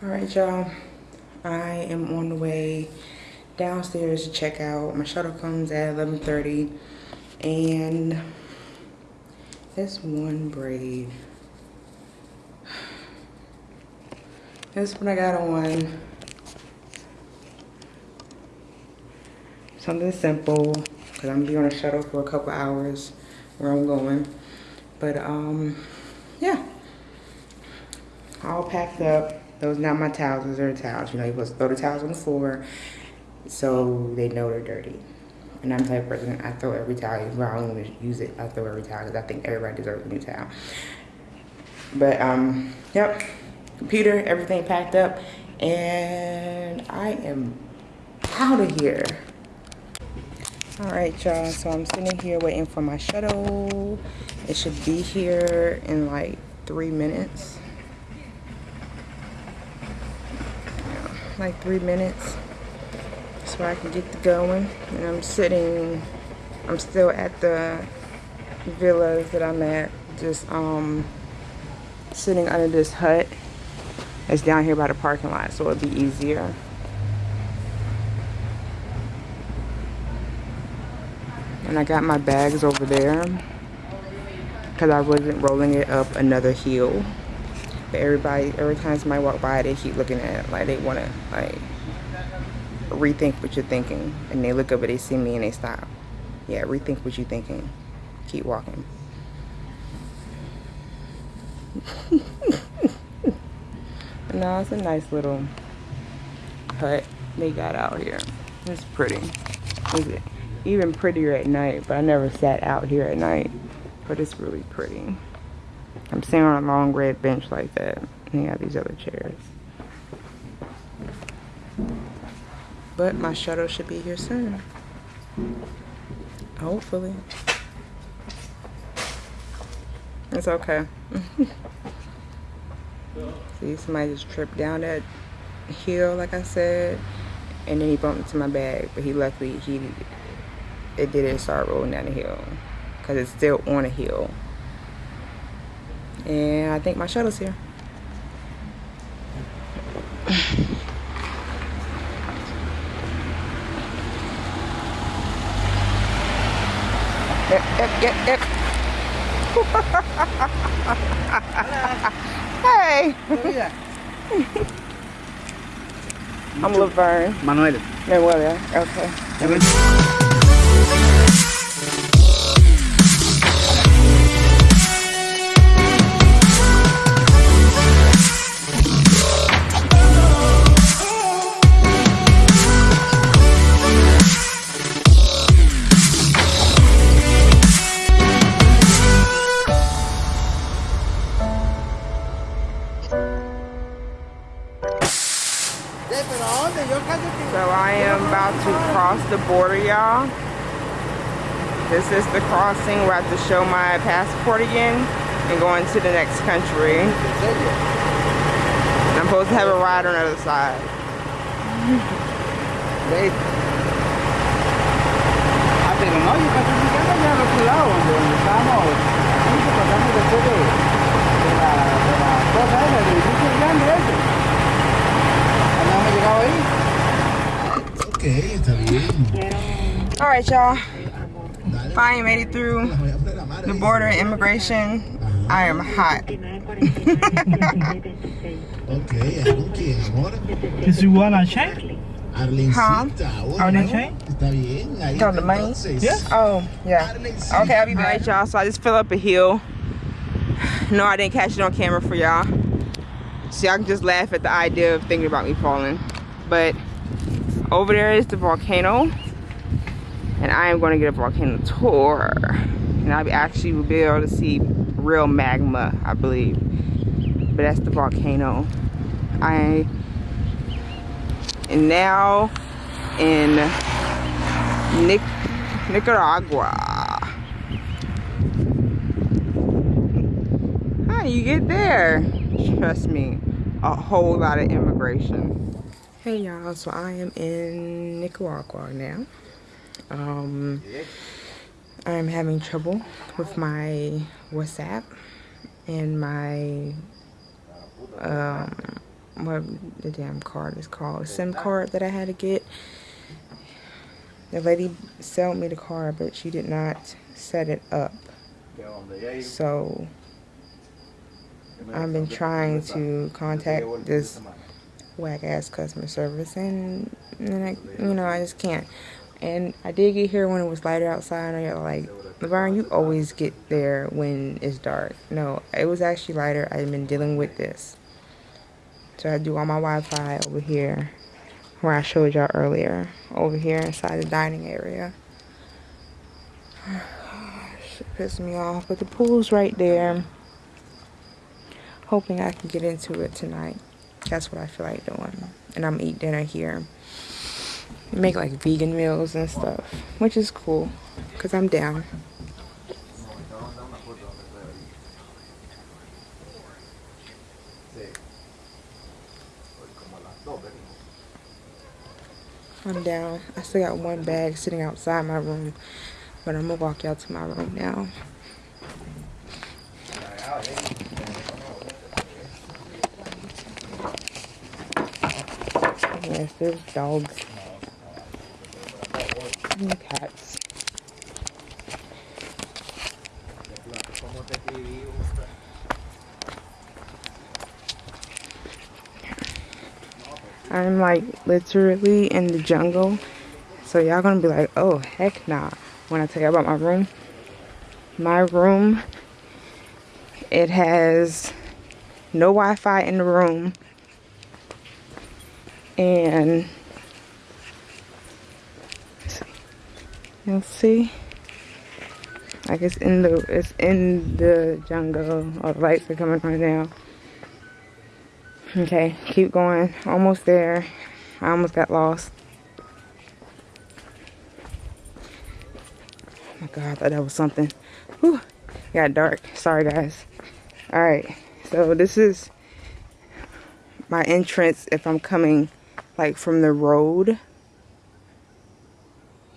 All right, y'all. I am on the way downstairs to check out. My shuttle comes at 11.30 and this one braid. This one I got on. Something simple because I'm gonna be on a shuttle for a couple hours where I'm going. But um, yeah, all packed up. Those not my towels, those are the towels. You know, you're supposed to throw the towels on the floor so they know they're dirty. And I'm the type of person, I throw every towel. Even I don't even use it, I throw every towel because I think everybody deserves a new towel. But, um, yep, computer, everything packed up. And I am out of here. All right, y'all, so I'm sitting here waiting for my shuttle. It should be here in like three minutes. Like three minutes so I can get the going. And I'm sitting, I'm still at the villas that I'm at, just um, sitting under this hut that's down here by the parking lot, so it'll be easier. And I got my bags over there because I wasn't rolling it up another hill. But everybody, every time somebody walk by, they keep looking at it like they want to like rethink what you're thinking. And they look up and they see me and they stop. Yeah, rethink what you're thinking. Keep walking. no, it's a nice little hut they got out here. It's pretty. It's even prettier at night, but I never sat out here at night. But it's really pretty. I'm sitting on a long red bench like that. And you have these other chairs. But my shuttle should be here soon. Hopefully. It's okay. See, somebody just tripped down that hill, like I said, and then he bumped into my bag. But he luckily, he, it didn't start rolling down the hill because it's still on a hill. And I think my shuttle's here. yep, yep, yep, yep. hey. I'm Laverne. Manuel. Manuel, yeah. Okay. Border, y'all. This is the crossing where I have to show my passport again and go into the next country. And I'm supposed to have a ride on the other side. Wait. Ah, pero no, yo casi me quedo allá al otro lado, donde, estábamos, justo pasamos después de, de la, de la cosa esa, del edificio grande ese. ¿No hemos llegado ahí? Ok, está bien. All right, y'all. Finally made it through the border immigration. I am hot. Ok, ¿con quién, amor? Is you wanna change? Arlencita. Are they change? Está bien, ahí Count the money? Yeah. Oh, yeah. Arlencita. Okay, I'll be back. All right, y'all. So I just fill up a hill. No, I didn't catch it on camera for y'all. So y'all can just laugh at the idea of thinking about me falling. But over there is the volcano. And I am going to get a volcano tour. And I'll actually will be able to see real magma, I believe. But that's the volcano. I am now in Nic Nicaragua. How you get there? Trust me, a whole lot of immigration. Hey y'all, so I am in Nicaragua now. Um, I'm having trouble with my WhatsApp and my um, what the damn card is called, SIM card that I had to get. The lady sold me the card, but she did not set it up. So I've been trying to contact this whack ass customer service, and, and I, you know, I just can't. And I did get here when it was lighter outside. And you're like, Laverne, you always get there when it's dark. No, it was actually lighter. I've been dealing with this. So I do all my Wi-Fi over here, where I showed y'all earlier, over here inside the dining area. Shit pissed me off, but the pool's right there. Hoping I can get into it tonight. That's what I feel like doing. And I'm eat dinner here. Make like vegan meals and stuff, which is cool, cause I'm down. I'm down. I still got one bag sitting outside my room, but I'm gonna walk y'all to my room now. Yes, there's dogs and cats. I'm like literally in the jungle. So y'all gonna be like, oh heck nah. When I tell you about my room. My room, it has no Wi-Fi in the room. And you'll see. Like it's in the it's in the jungle. All the lights are coming right now. Okay, keep going. Almost there. I almost got lost. Oh my god, I thought that was something. Whew. Got dark. Sorry guys. Alright. So this is my entrance if I'm coming like from the road.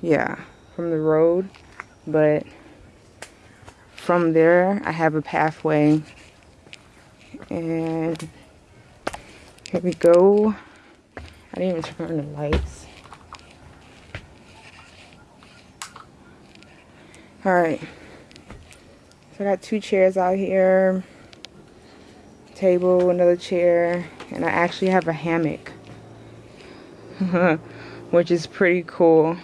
Yeah, from the road. But from there I have a pathway and here we go. I didn't even turn on the lights. Alright. So I got two chairs out here. Table, another chair. And I actually have a hammock. Which is pretty cool.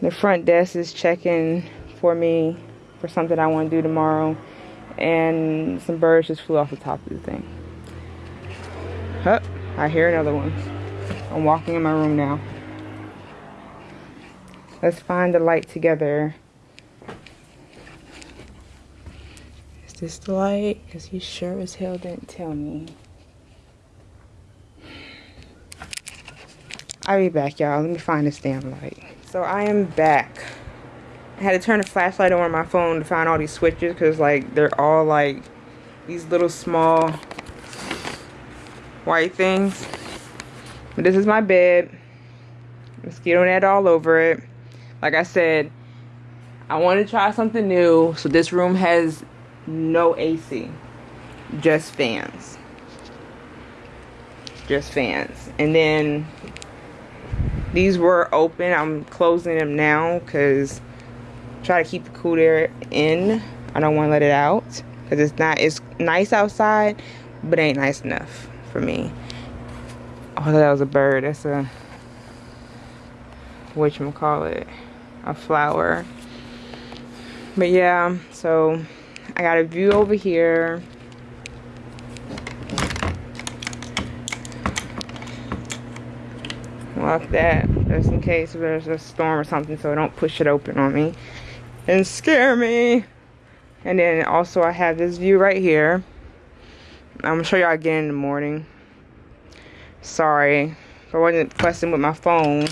The front desk is checking for me for something I want to do tomorrow. And some birds just flew off the top of the thing. Huh, I hear another one. I'm walking in my room now. Let's find the light together. Is this the light? Because he sure as hell didn't tell me. I'll be back, y'all. Let me find this damn light. So I am back. I had to turn the flashlight on my phone to find all these switches because like they're all like these little small white things. But this is my bed. Mosquito net all over it. Like I said, I want to try something new. So this room has no AC. Just fans. Just fans. And then these were open. I'm closing them now because try to keep the cool air in. I don't want to let it out because it's not. It's nice outside, but ain't nice enough for me. Oh, that was a bird. That's a what you call it, a flower. But yeah, so I got a view over here. Lock that just in case there's a storm or something so don't push it open on me and scare me. And then also I have this view right here. I'm gonna show y'all again in the morning. Sorry if I wasn't fussing with my phone.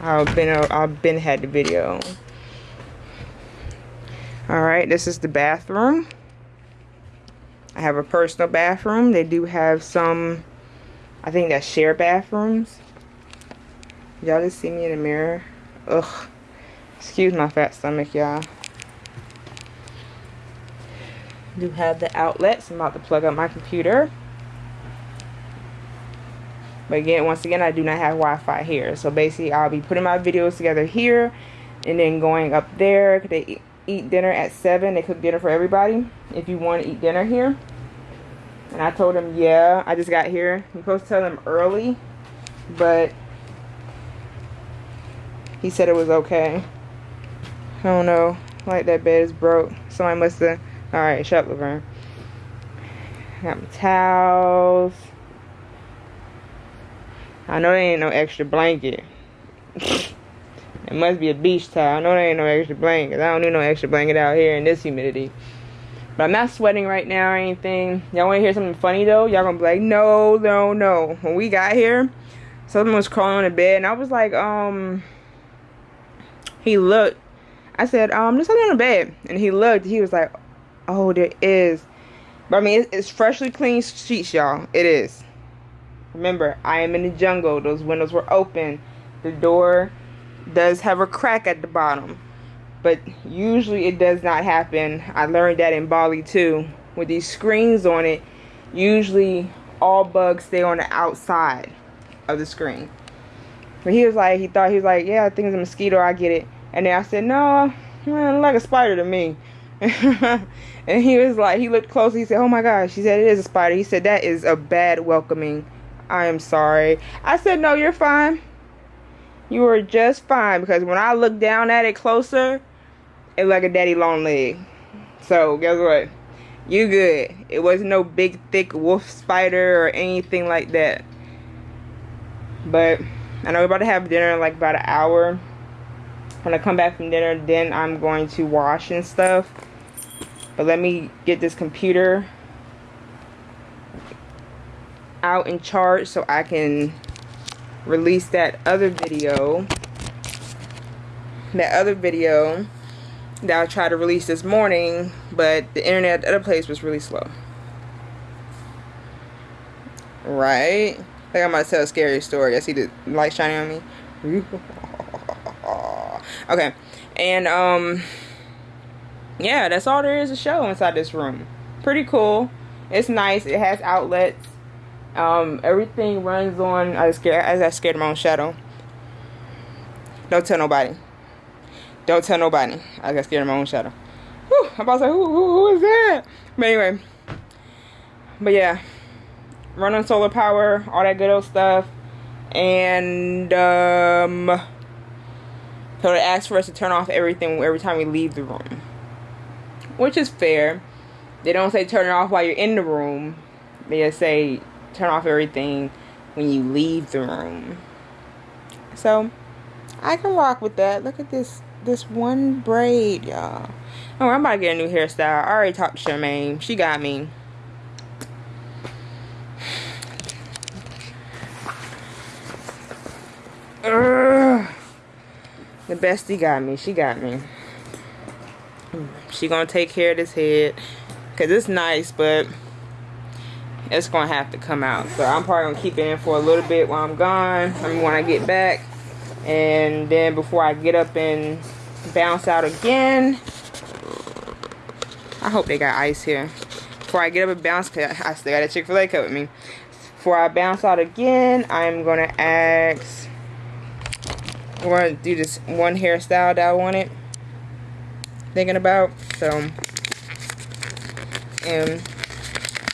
I've been I've been had the video. All right, this is the bathroom. I have a personal bathroom. They do have some, I think that's share bathrooms. Y'all just see me in the mirror. Ugh. Excuse my fat stomach, y'all. do have the outlets. I'm about to plug up my computer. But again, once again, I do not have Wi-Fi here. So basically, I'll be putting my videos together here, and then going up there. They eat, dinner at seven. They cook dinner for everybody. If you want to eat dinner here, and I told them, yeah, I just got here. You're supposed to tell them early, but he said it was okay. I don't know. Like that bed is broke. Somebody must have. All right, shut up, Laverne. Got my towels. I know there ain't no extra blanket. it must be a beach towel. I know there ain't no extra blanket. I don't need no extra blanket out here in this humidity. But I'm not sweating right now or anything. Y'all want to hear something funny though? Y'all gonna be like, no, no, no. When we got here, someone was crawling on the bed, and I was like, um, he looked. I said, um, there's something on the bed, and he looked. He was like, oh, there is. But I mean, it's, it's freshly clean sheets, y'all. It is. Remember, I am in the jungle. Those windows were open. The door does have a crack at the bottom. But usually it does not happen. I learned that in Bali too. With these screens on it, usually all bugs stay on the outside of the screen. But he was like, he thought, he was like, yeah, I think it's a mosquito. I get it. And then I said, no, man, like a spider to me. and he was like, he looked close. He said, oh my gosh. He said, it is a spider. He said, that is a bad welcoming I am sorry. I said, no, you're fine. You are just fine because when I look down at it closer, it's like a daddy long leg. So guess what? You good. It wasn't no big thick wolf spider or anything like that. But I know we're about to have dinner in like about an hour. When I come back from dinner, then I'm going to wash and stuff. But let me get this computer out in charge so I can release that other video that other video that I tried to release this morning but the internet at the other place was really slow right I think I'm about to tell a scary story I see the light shining on me okay and um yeah that's all there is to show inside this room pretty cool it's nice it has outlets um, everything runs on. I scared. I scared of my own shadow. Don't tell nobody. Don't tell nobody. I got scared of my own shadow. Whew, I'm about to say, who, who, who is that? But anyway. But yeah. Run on solar power, all that good old stuff. And, um, so it asks for us to turn off everything every time we leave the room. Which is fair. They don't say turn it off while you're in the room. They just say turn off everything when you leave the room. So I can rock with that. Look at this this one braid, y'all. Oh, I'm about to get a new hairstyle. I already talked to Charmaine. She got me. Ugh. The bestie got me. She got me. She gonna take care of this head. Cause it's nice, but it's gonna have to come out so i'm probably gonna keep it in for a little bit while i'm gone i mean when i get back and then before i get up and bounce out again i hope they got ice here before i get up and bounce cause i still got a chick-fil-a cup with me before i bounce out again i'm gonna ask we're gonna do this one hairstyle that i wanted thinking about so and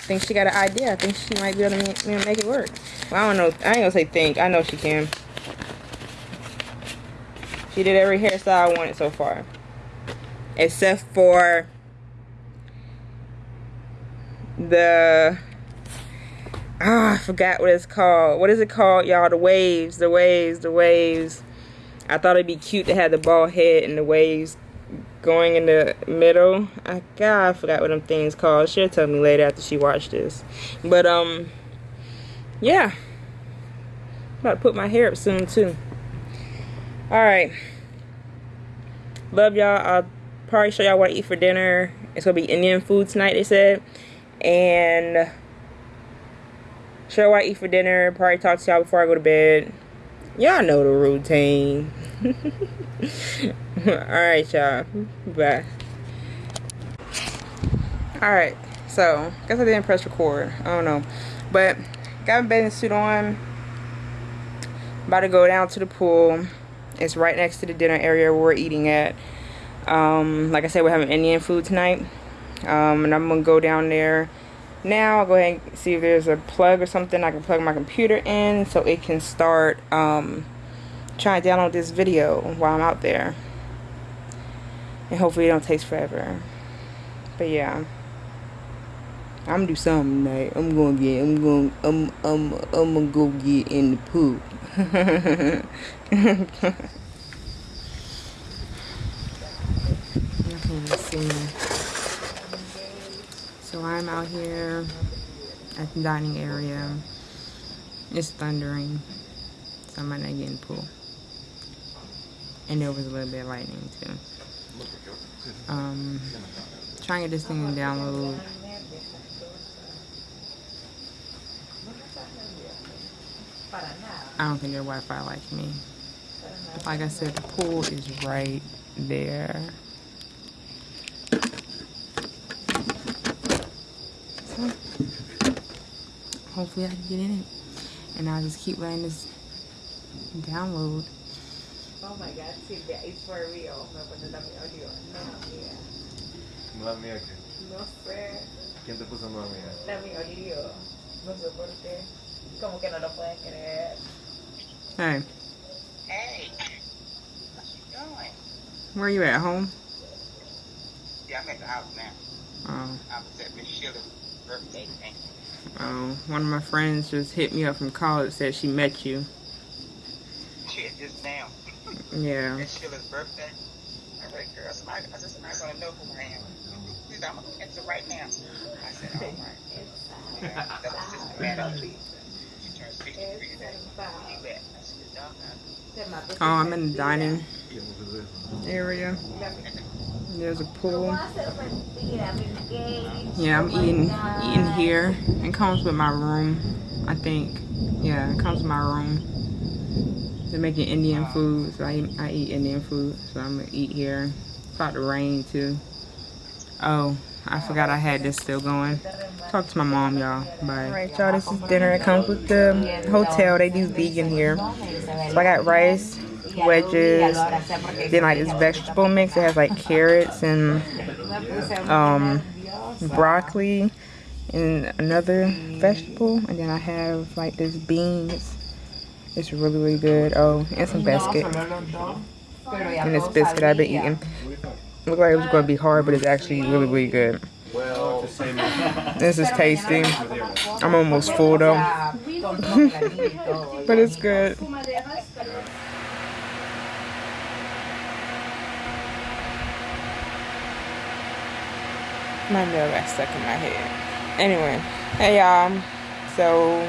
think she got an idea. I think she might be able to make, make it work. Well, I don't know. I ain't gonna say think. I know she can. She did every hairstyle I wanted so far. Except for the ah, I forgot what it's called. What is it called, y'all? The waves, the waves, the waves. I thought it'd be cute to have the bald head and the waves going in the middle. I God, I forgot what them things called. She'll tell me later after she watched this. But um, yeah. I'm about to put my hair up soon too. All right. Love y'all. I'll probably show y'all what I eat for dinner. It's gonna be Indian food tonight. They said, and show y'all what I eat for dinner. Probably talk to y'all before I go to bed. Y'all know the routine. Alright, y'all. Bye. Alright, so, guess I didn't press record. I don't know. But, got my bathing suit on. About to go down to the pool. It's right next to the dinner area where we're eating at. Um, like I said, we're having Indian food tonight. Um, and I'm gonna go down there now. I'll go ahead and see if there's a plug or something I can plug my computer in so it can start um, trying to download this video while I'm out there. And hopefully it don't take forever. But yeah. I'm gonna do something tonight. I'm gonna get. I'm gonna. I'm. I'm. I'm gonna go get in the pool. Let's see. So I'm out here at the dining area. It's thundering, so I might not get in the pool. And there was a little bit of lightning too. Um, trying to get this thing download. I don't think their Wi-Fi likes me. Like I said, the pool is right there. Hopefully I can get in it. And I'll just keep letting this download. Oh my god, sí, it's for real. Me pone también audio. No, mira. Nueva mía, ¿qué? No sé. ¿Quién te puso nueva mía? También audio. No sé por qué. Como que no lo pueden creer. Hey, Hey, what you doing? where you at? Home? Yeah, I'm at the house now. Oh, I was at Miss Sheila's birthday thing. Oh. One of my friends just hit me up from college. Said she met you. Shit, just now. Yeah. Miss Sheila's birthday. I said, girl, somebody, I said, somebody's gonna know who I am. She said, I'm gonna answer right now. I said, all right. Yeah, that was Sister Madeline. She turned 63 today. Where you at? I said, down Oh, I'm in the dining area. There's a pool. Yeah, I'm eating eating here. It comes with my room, I think. Yeah, it comes with my room. They're making Indian food, so I eat, I eat Indian food. So I'm gonna eat here. It's about to rain too. Oh, I forgot I had this still going. Talk to my mom, y'all. Bye. Alright, y'all, this is dinner. It comes with the hotel. They do vegan here. So I got rice, wedges, then like this vegetable mix. It has like carrots and um, broccoli and another vegetable. And then I have like this beans. It's really, really good. Oh, and some biscuit. And this biscuit I've been eating. Looked like it was going to be hard, but it's actually really, really good. This is tasty. I'm almost full though. but it's good. My nail got stuck in my head. Anyway, hey y'all. So,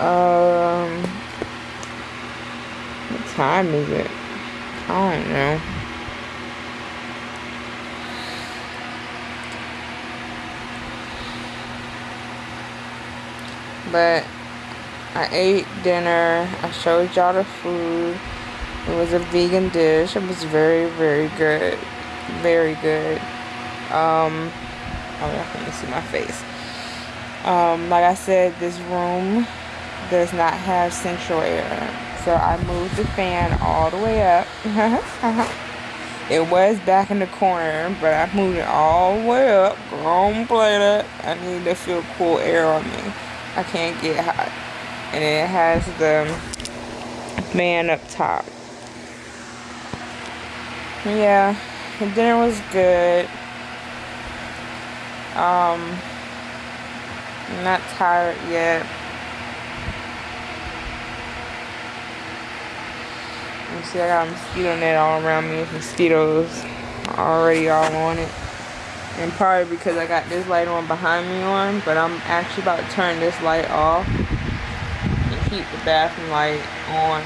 um, what time is it? I don't know. But I ate dinner. I showed y'all the food. It was a vegan dish. It was very, very good. Very good. Um, oh, y'all can't see my face. Um, like I said, this room does not have central air. So I moved the fan all the way up. it was back in the corner, but I moved it all the way up. Play that. I need to feel cool air on me. I can't get hot. And it has the fan up top. Yeah, the dinner was good. Um, I'm not tired yet. You see, I got a mosquito net all around me. Mosquitoes already all on it. And probably because I got this light on behind me on, but I'm actually about to turn this light off and keep the bathroom light on.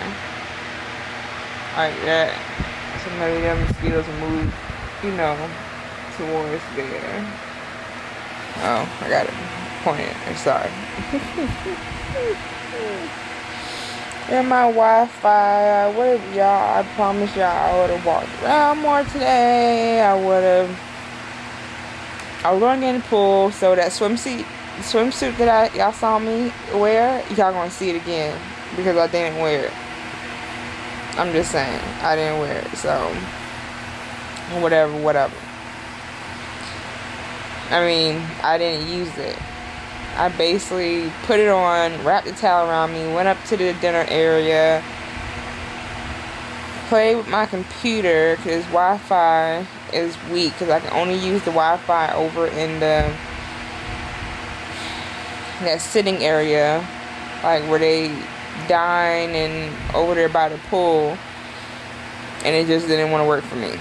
Like that. So maybe the mosquitoes move, you know, towards there. Oh, I got it pointed. I'm sorry. and my Wi-Fi, I would have, y'all, I promise y'all I would have walked around more today. I would have, I was going in the pool, so that swimsuit, swimsuit that I y'all saw me wear, y'all gonna see it again. because I didn't wear it. I'm just saying, I didn't wear it, so whatever, whatever. I mean, I didn't use it. I basically put it on, wrapped the towel around me, went up to the dinner area, played with my computer because Wi-Fi is weak because I can only use the Wi-Fi over in the that sitting area, like where they dine and over there by the pool, and it just didn't want to work for me.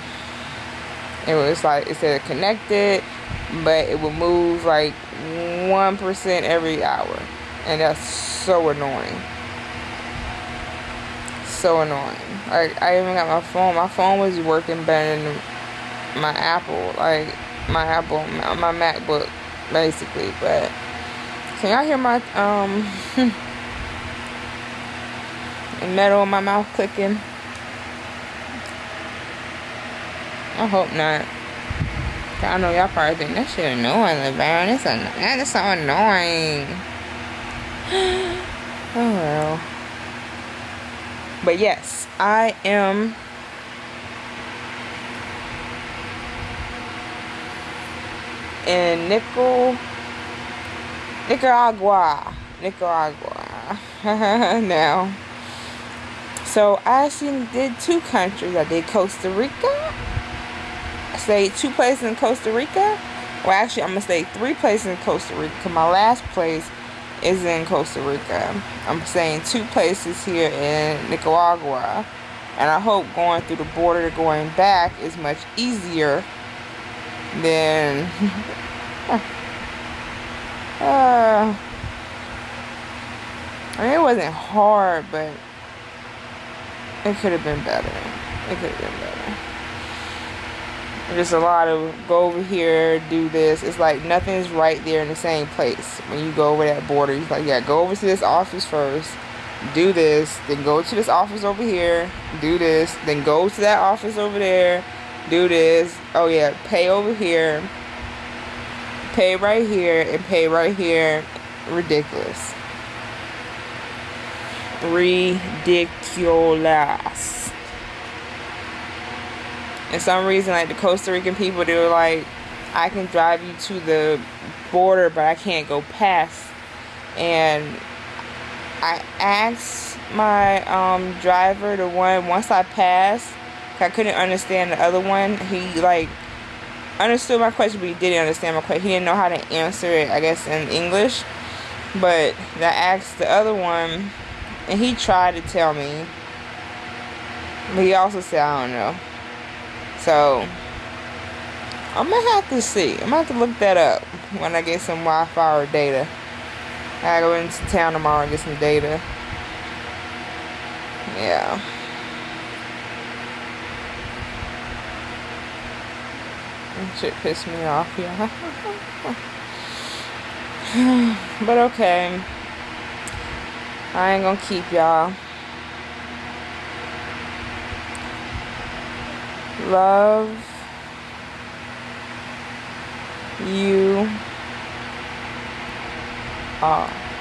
It was like it said connected, but it would move like one percent every hour, and that's so annoying. So annoying. Like I even got my phone. My phone was working better than my Apple, like my Apple, my MacBook, basically. But can y'all hear my um metal in my mouth clicking? I hope not. I know y'all probably think that shit annoying, Laverne. It's an that is so annoying. oh well. But yes, I am in Nickel Nicaragua. Nicaragua. now. So I actually did two countries. I did Costa Rica. Stayed two places in Costa Rica. Well, actually, I'm gonna stay three places in Costa Rica. Cause My last place is in Costa Rica. I'm staying two places here in Nicaragua. And I hope going through the border going back is much easier than uh, I mean, it wasn't hard, but it could have been better. It could have been better. There's a lot of go over here, do this. It's like nothing's right there in the same place. When you go over that border, you're like, yeah, go over to this office first, do this, then go to this office over here, do this, then go to that office over there, do this. Oh yeah, pay over here, pay right here, and pay right here. Ridiculous. Ridiculous. And some reason, like the Costa Rican people, they were like, I can drive you to the border, but I can't go past. And I asked my um, driver, the one, once I passed, I couldn't understand the other one. He, like, understood my question, but he didn't understand my question. He didn't know how to answer it, I guess, in English. But I asked the other one, and he tried to tell me. But he also said, I don't know. So, I'm gonna have to see. I'm gonna have to look that up when I get some Wi Fi or data. I go into town tomorrow and get some data. Yeah. Shit pissed me off, yeah. but okay. I ain't gonna keep y'all. Love you all.